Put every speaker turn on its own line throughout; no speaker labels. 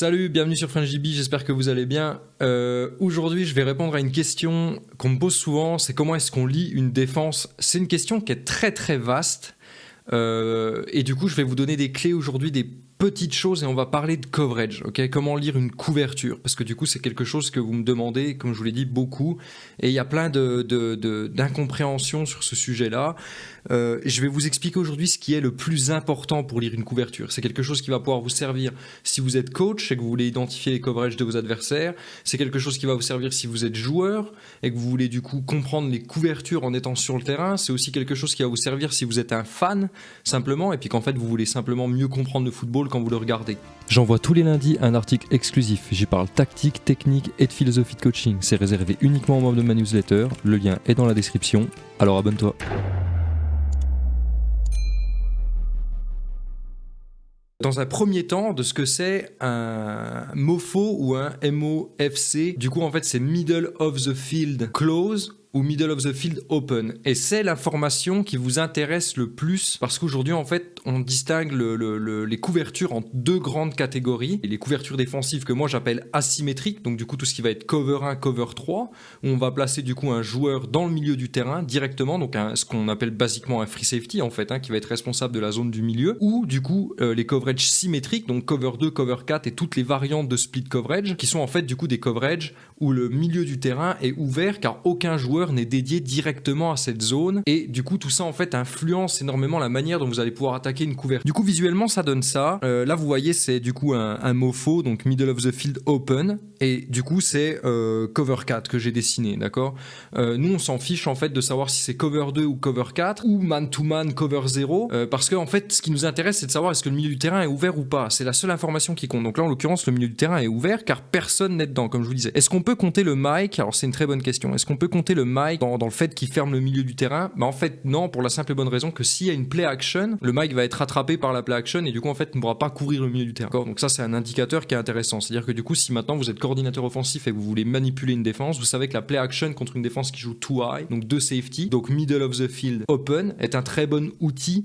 Salut, bienvenue sur FrenchDB, j'espère que vous allez bien. Euh, Aujourd'hui, je vais répondre à une question qu'on me pose souvent, c'est comment est-ce qu'on lit une défense? C'est une question qui est très très vaste. Euh, et du coup, je vais vous donner des clés aujourd'hui, des petites choses et on va parler de coverage, ok? Comment lire une couverture? Parce que du coup, c'est quelque chose que vous me demandez, comme je vous l'ai dit, beaucoup. Et il y a plein d'incompréhensions de, de, sur ce sujet-là. Euh, je vais vous expliquer aujourd'hui ce qui est le plus important pour lire une couverture. C'est quelque chose qui va pouvoir vous servir si vous êtes coach et que vous voulez identifier les coverages de vos adversaires. C'est quelque chose qui va vous servir si vous êtes joueur et que vous voulez du coup comprendre les couvertures en étant sur le terrain. C'est aussi quelque chose qui va vous servir si vous êtes un fan, simplement, et puis qu'en fait vous voulez simplement mieux comprendre le football quand vous le regardez. J'envoie tous les lundis un article exclusif. J'y parle tactique, technique et de philosophie de coaching. C'est réservé uniquement aux membres de ma newsletter. Le lien est dans la description. Alors abonne-toi. Dans un premier temps, de ce que c'est un MOFO ou un MOFC. Du coup, en fait, c'est Middle of the Field Close ou middle of the field open. Et c'est l'information qui vous intéresse le plus parce qu'aujourd'hui, en fait, on distingue le, les couvertures en deux grandes catégories. Les couvertures défensives que moi j'appelle asymétriques, donc du coup tout ce qui va être cover 1, cover 3, où on va placer du coup un joueur dans le milieu du terrain directement, donc ce qu'on appelle basiquement un free safety en fait, hein, qui va être responsable de la zone du milieu, ou du coup euh, les coverages symétriques, donc cover 2, cover 4 et toutes les variantes de split coverage, qui sont en fait du coup des coverages où le milieu du terrain est ouvert car aucun joueur n'est dédié directement à cette zone et du coup tout ça en fait influence énormément la manière dont vous allez pouvoir attaquer une couverture. Du coup visuellement ça donne ça. Euh, là vous voyez c'est du coup un, un, mot faux donc middle of the field open et du coup c'est euh, cover 4 que j'ai dessiné d'accord? Euh, nous on s'en fiche en fait de savoir si c'est cover 2 ou cover 4 ou man to man cover 0 parce que en fait ce qui nous intéresse c'est de savoir est-ce que le milieu du terrain est ouvert ou pas. C'est la seule information qui compte. Donc là en l'occurrence le milieu du terrain est ouvert car personne n'est dedans comme je vous disais. Est-ce qu'on peut compter le mic? Alors c'est une très bonne question. Est-ce qu'on peut compter le Mike dans, le fait qu'il ferme le milieu du terrain? Bah En fait, non, pour la simple et bonne raison que s'il y a une play action, le Mike va être rattrapé par la play action et du coup, en fait, ne pourra pas courir le milieu du terrain. Donc ça, c'est un indicateur qui est intéressant. C'est-à-dire que du coup, si maintenant vous êtes coordinateur offensif et que vous voulez manipuler une défense, vous savez que la play action contre une défense qui joue too high, donc deux safety, donc middle of the field open, est un très bon outil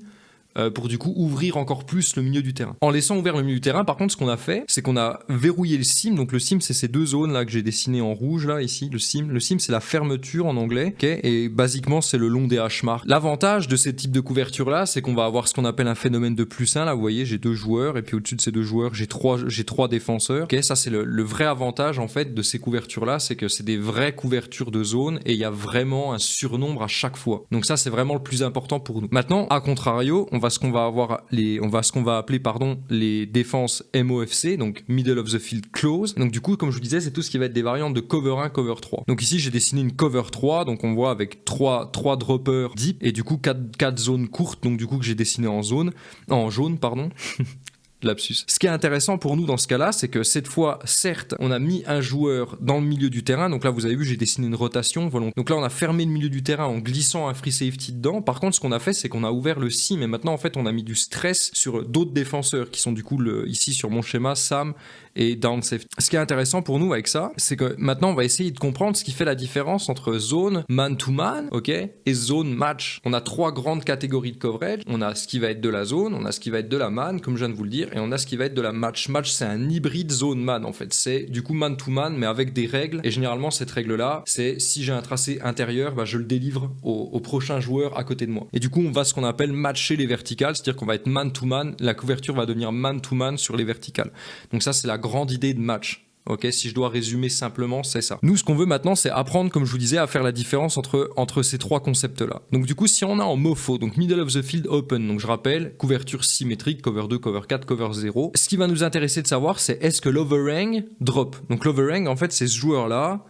euh, pour du coup ouvrir encore plus le milieu du terrain. En laissant ouvert le milieu du terrain, par contre, ce qu'on a fait, c'est qu'on a verrouillé le sim. Donc le sim, c'est ces deux zones là que j'ai dessinées en rouge là ici. Le sim, le sim, c'est la fermeture en anglais, ok? Et basiquement, c'est le long des hash marks. L'avantage de ces types de couverture là, c'est qu'on va avoir ce qu'on appelle un phénomène de plus 1. Là, vous voyez, j'ai deux joueurs et puis au-dessus de ces deux joueurs, j'ai trois, j'ai trois défenseurs. Ok, ça c'est le, le, vrai avantage en fait de ces couvertures là, c'est que c'est des vraies couvertures de zone et il y a vraiment un surnombre à chaque fois. Donc ça, c'est vraiment le plus important pour nous. Maintenant, à contrario, on va ce qu'on va avoir les, on va ce qu'on va appeler pardon les défenses MOFC, donc middle of the field close. Donc du coup, comme je vous disais, c'est tout ce qui va être des variantes de cover 1, cover 3. Donc ici, j'ai dessiné une cover 3, donc on voit avec 3, 3 droppers deep et du coup 4, 4 zones courtes, donc du coup que j'ai dessiné en zone, en jaune pardon. lapsus. Ce qui est intéressant pour nous dans ce cas-là, c'est que cette fois, certes, on a mis un joueur dans le milieu du terrain. Donc là, vous avez vu, j'ai dessiné une rotation volontaire. Donc là, on a fermé le milieu du terrain en glissant un free safety dedans. Par contre, ce qu'on a fait, c'est qu'on a ouvert le sim et maintenant, en fait, on a mis du stress sur d'autres défenseurs qui sont du coup ici sur mon schéma, Sam et down safety. Ce qui est intéressant pour nous avec ça, c'est que maintenant, on va essayer de comprendre ce qui fait la différence entre zone man-to-man, ok, et zone match. On a trois grandes catégories de coverage. On a ce qui va être de la zone, on a ce qui va être de la man, comme je viens de vous le dire, et on a ce qui va être de la match. Match, c'est un hybride zone-man en fait. C'est du coup man-to-man, mais avec des règles. Et généralement, cette règle-là, c'est si j'ai un tracé intérieur, bah, je le délivre au, prochain joueur à côté de moi. Et du coup, on va ce qu'on appelle matcher les verticales, c'est-à-dire qu'on va être man-to-man. La couverture va devenir man-to-man sur les verticales. Donc ça, c'est la grande idée de match. Ok, si je dois résumer simplement, c'est ça. Nous, ce qu'on veut maintenant, c'est apprendre, comme je vous disais, à faire la différence entre, entre ces trois concepts-là. Donc du coup, si on a en MOFO, donc Middle of the Field Open, donc je rappelle, couverture symétrique, cover 2, cover 4, cover 0, ce qui va nous intéresser de savoir, c'est est-ce que l'overhang drop? Donc l'overhang, en fait, c'est ce joueur-là,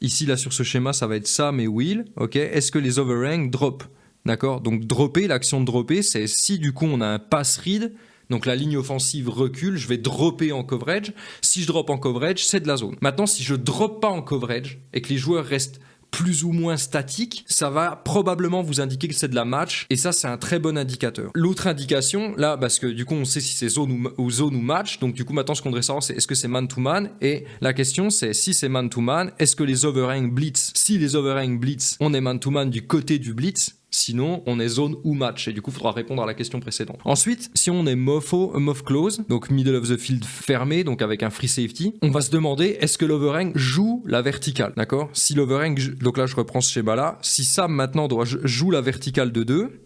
ici, là, sur ce schéma, ça va être Sam et Will, ok? Est-ce que les overhang drop? D'accord? Donc dropper, l'action de dropper, c'est si du coup on a un pass read, donc la ligne offensive recule, je vais dropper en coverage. Si je drop en coverage, c'est de la zone. Maintenant, si je drop pas en coverage et que les joueurs restent plus ou moins statiques, ça va probablement vous indiquer que c'est de la match et ça c'est un très bon indicateur. L'autre indication là parce que du coup on sait si c'est zone ou, zone ou match donc du coup maintenant ce qu'on devrait savoir c'est est-ce que c'est man to man? Et la question c'est si c'est man to man est-ce que les overhang blitz si les overhang blitz on est man to man du côté du blitz sinon on est zone ou match, et du coup il faudra répondre à la question précédente. Ensuite, si on est MOFO, MOF close, donc middle of the field fermé, donc avec un free safety, on va se demander est-ce que l'overhang joue la verticale, d'accord? Si l'overhang, donc là je reprends ce schéma là, si Sam maintenant doit joue la verticale de 2,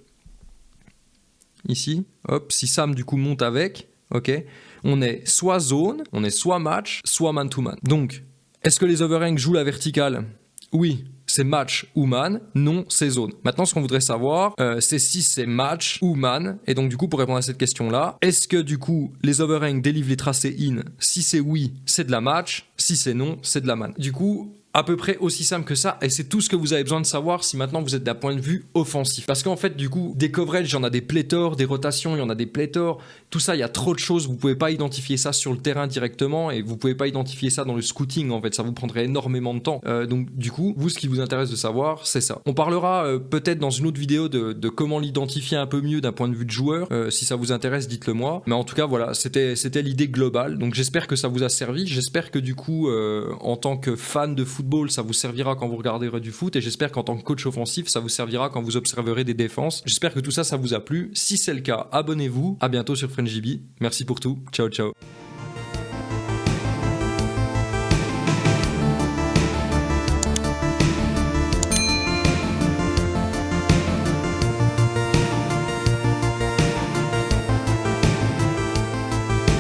ici, hop, si Sam du coup monte avec, ok, on est soit zone, on est soit match, soit man-to-man. Donc, est-ce que les overhangs jouent la verticale? Oui, c'est match ou man, non, c'est zone. Maintenant, ce qu'on voudrait savoir, euh, c'est si c'est match ou man. Et donc, du coup, pour répondre à cette question-là, est-ce que du coup, les overhangs délivrent les tracés in? Si c'est oui, c'est de la match. Si c'est non, c'est de la man. Du coup, à peu près aussi simple que ça et c'est tout ce que vous avez besoin de savoir si maintenant vous êtes d'un point de vue offensif. Parce qu'en fait, du coup, des coverages, il y en a des pléthores, des rotations, il y en a des pléthores. Tout ça, il y a trop de choses. Vous pouvez pas identifier ça sur le terrain directement et vous pouvez pas identifier ça dans le scouting. En fait, ça vous prendrait énormément de temps. Euh, donc, du coup, vous, ce qui vous intéresse de savoir, c'est ça. On parlera euh, peut-être dans une autre vidéo de, comment l'identifier un peu mieux d'un point de vue de joueur. Euh, si ça vous intéresse, dites-le moi. Mais en tout cas, voilà, c'était l'idée globale. Donc, j'espère que ça vous a servi. J'espère que du coup, en tant que fan de ça vous servira quand vous regarderez du foot et j'espère qu'en tant que coach offensif, ça vous servira quand vous observerez des défenses. J'espère que tout ça, ça vous a plu. Si c'est le cas, abonnez-vous. À bientôt sur FrenchJB. Merci pour tout. Ciao, ciao.